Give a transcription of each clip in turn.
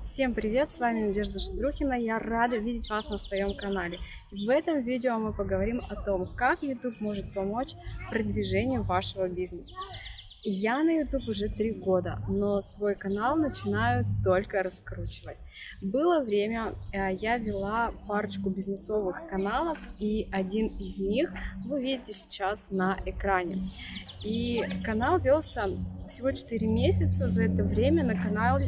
Всем привет, с вами Надежда Шадрухина, я рада видеть вас на своем канале. В этом видео мы поговорим о том, как YouTube может помочь продвижению вашего бизнеса. Я на YouTube уже три года, но свой канал начинаю только раскручивать. Было время, э, я вела парочку бизнесовых каналов, и один из них вы видите сейчас на экране. И канал велся всего 4 месяца. За это время на канал,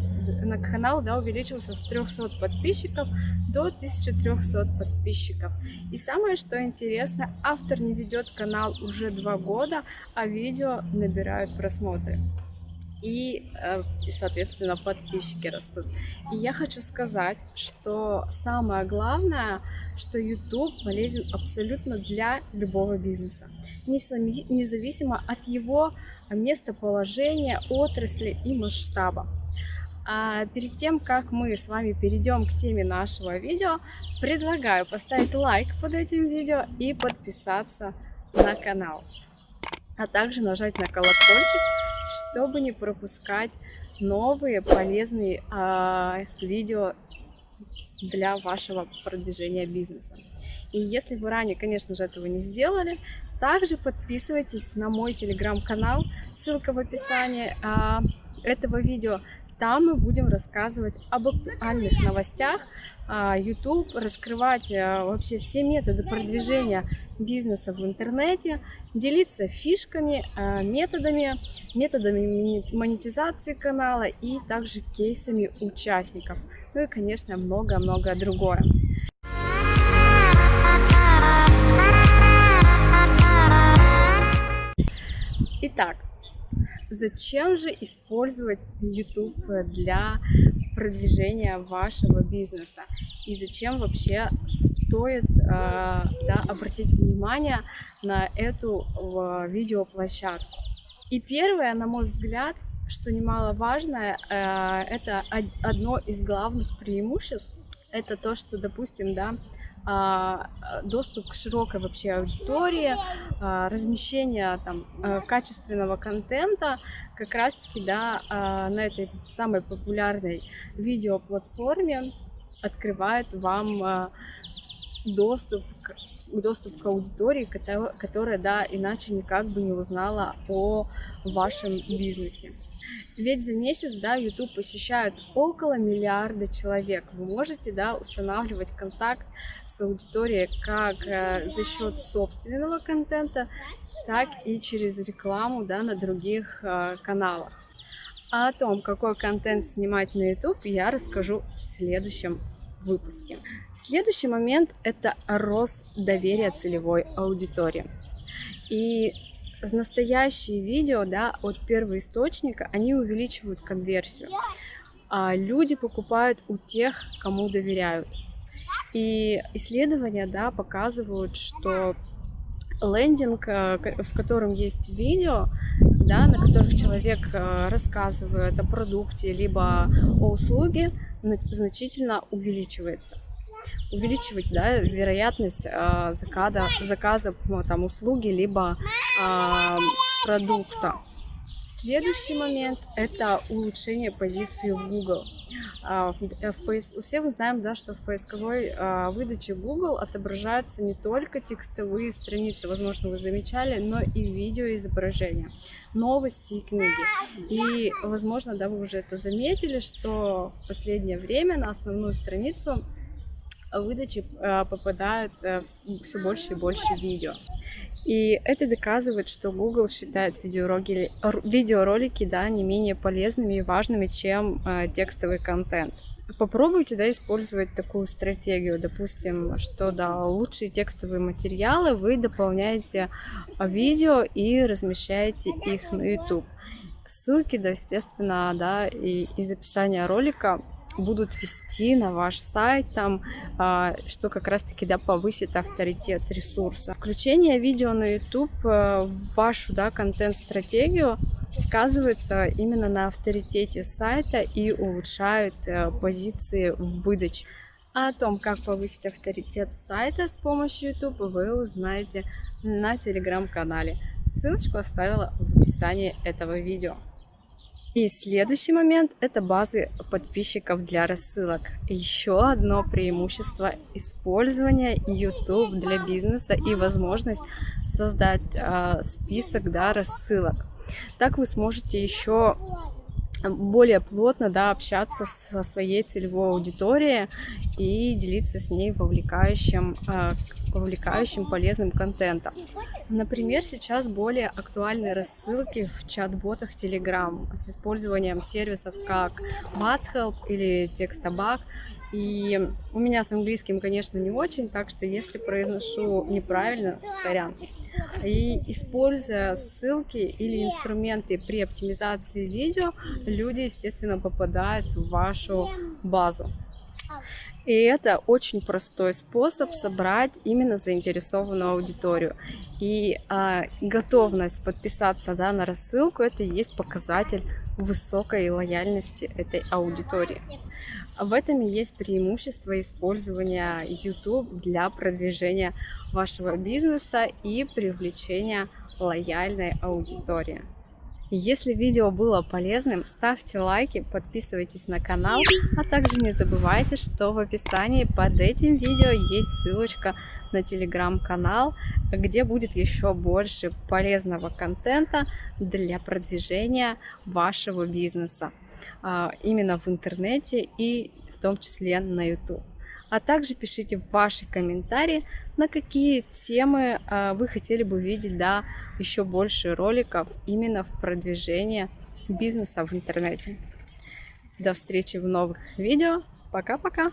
на канал да, увеличился с 300 подписчиков до 1300 подписчиков. И самое, что интересно, автор не ведет канал уже 2 года, а видео набирают просмотры и, э, и, соответственно, подписчики растут. И я хочу сказать, что самое главное, что YouTube полезен абсолютно для любого бизнеса, независимо от его местоположения, отрасли и масштаба. А перед тем, как мы с вами перейдем к теме нашего видео, предлагаю поставить лайк под этим видео и подписаться на канал, а также нажать на колокольчик, чтобы не пропускать новые полезные э, видео для вашего продвижения бизнеса. И если вы ранее, конечно же, этого не сделали, также подписывайтесь на мой телеграм-канал, ссылка в описании э, этого видео. Там мы будем рассказывать об актуальных новостях а, YouTube, раскрывать э, вообще все методы продвижения бизнеса в интернете, делиться фишками, э, методами, методами монетизации канала и также кейсами участников. Ну и, конечно, много-много другое. Итак, зачем же использовать YouTube для продвижения вашего бизнеса и зачем вообще стоит э, да, обратить внимание на эту видеоплощадку. И первое, на мой взгляд, что немаловажно, э, это одно из главных преимуществ, это то, что, допустим, да, а, доступ к широкой вообще аудитории, а, размещение там э, качественного контента как раз таки да а, на этой самой популярной видеоплатформе открывает вам доступ к доступ к аудитории, которая, да, иначе никак бы не узнала о вашем бизнесе. Ведь за месяц, да, YouTube посещает около миллиарда человек. Вы можете, да, устанавливать контакт с аудиторией как э, за счет собственного контента, так и через рекламу, да, на других э, каналах. А о том, какой контент снимать на YouTube, я расскажу в следующем выпуске. Следующий момент – это рост доверия целевой аудитории. И настоящие видео да, от первоисточника, они увеличивают конверсию. А люди покупают у тех, кому доверяют. И исследования да, показывают, что лендинг, э, в котором есть видео, да, на которых человек э, рассказывает о продукте либо о услуге, значительно увеличивается увеличивать да, вероятность э, заказа, заказа там, услуги либо э, продукта. Следующий момент – это улучшение позиции в Google. В, в поис... Все мы знаем, да, что в поисковой э, выдаче Google отображаются не только текстовые страницы, возможно, вы замечали, но и видеоизображения, новости и книги. И, возможно, да, вы уже это заметили, что в последнее время на основную страницу выдачи э, попадают э, все больше и больше видео. И это доказывает, что Google считает видеоролики, видеоролики да, не менее полезными и важными, чем э, текстовый контент. Попробуйте да, использовать такую стратегию, допустим, что да, лучшие текстовые материалы вы дополняете видео и размещаете их на YouTube. Ссылки, да, естественно, да, и из описания ролика будут вести на ваш сайт, там, а, что как раз-таки да, повысит авторитет ресурса. Включение видео на YouTube э, в вашу да, контент-стратегию сказывается именно на авторитете сайта и улучшает э, позиции в выдаче. А о том, как повысить авторитет сайта с помощью YouTube, вы узнаете на телеграм-канале. Ссылочку оставила в описании этого видео. И следующий момент – это базы подписчиков для рассылок. Еще одно преимущество использования YouTube для бизнеса и возможность создать э, список да, рассылок. Так вы сможете еще более плотно да, общаться со своей целевой аудиторией и делиться с ней вовлекающим, а, вовлекающим полезным контентом. Например, сейчас более актуальны рассылки в чат-ботах Telegram с использованием сервисов как WhatsApp или Textabag и у меня с английским, конечно, не очень, так что если произношу неправильно, сорян. И используя ссылки или инструменты при оптимизации видео, люди, естественно, попадают в вашу базу. И это очень простой способ собрать именно заинтересованную аудиторию. И а, готовность подписаться да, на рассылку это и есть показатель высокой лояльности этой аудитории. В этом и есть преимущество использования YouTube для продвижения вашего бизнеса и привлечения лояльной аудитории. Если видео было полезным, ставьте лайки, подписывайтесь на канал, а также не забывайте, что в описании под этим видео есть ссылочка на телеграм-канал, где будет еще больше полезного контента для продвижения вашего бизнеса а, именно в интернете и в том числе на YouTube. А также пишите ваши комментарии, на какие темы а, вы хотели бы видеть да, еще больше роликов именно в продвижении бизнеса в интернете. До встречи в новых видео. Пока-пока!